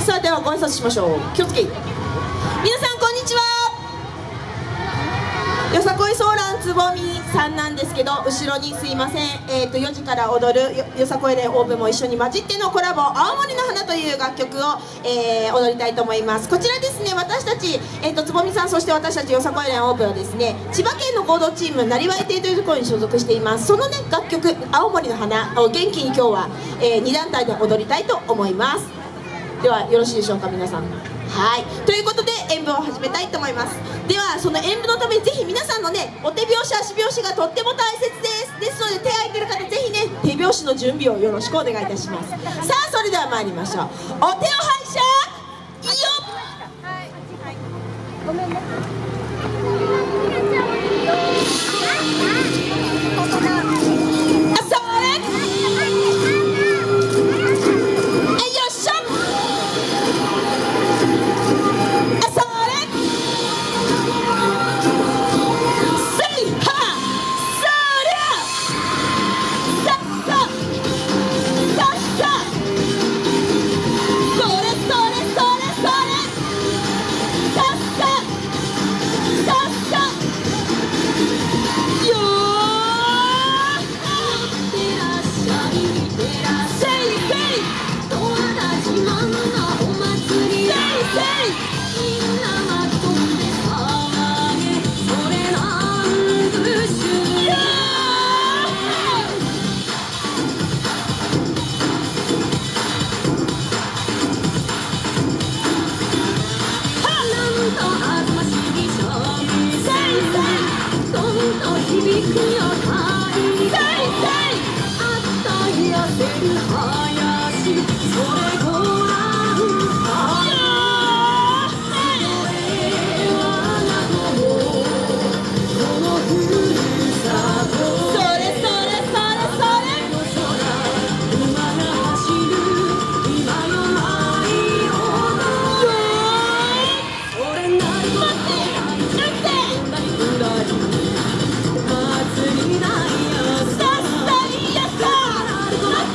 さあではご挨拶しましょう。気をつけ。皆さんこんにちは。よさこいソーランつぼみさんなんですけど後ろにすいません、えー、と4時から踊るよよさこい連オープンも一緒に混じってのコラボ「青森の花」という楽曲を、えー踊りたいと思います。こちらですね私たち、えー、とつぼみさんそして私たちよさこい連オープンはですね千葉県の合同チームなりわい亭というところに所属しています。そのね楽曲「青森の花」を元気に今日は、え2団体で踊りたいと思います。ではよろしいでしょうか皆さん。はい。ということで演舞を始めたいと思います。ではその演舞のためにぜひ皆さんのねお手拍子足拍子がとっても大切です。ですので手空いてる方ぜひね手拍子の準備をよろしくお願いいたします。さあそれでは参りましょう。お手を拝借！いいよ！あそれあそれ響く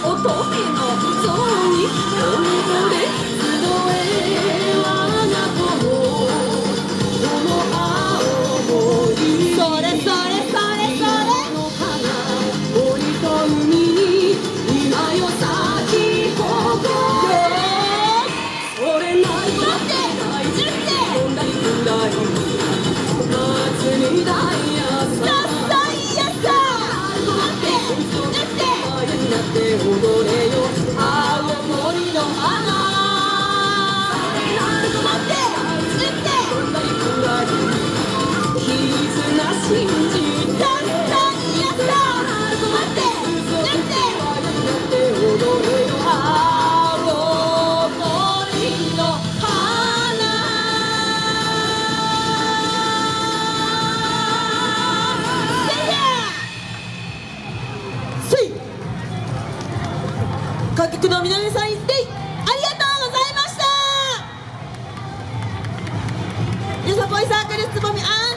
乙女の像に踊れ集えの南さん行ってありがとうございました。よさこいサークルつぼみフィー。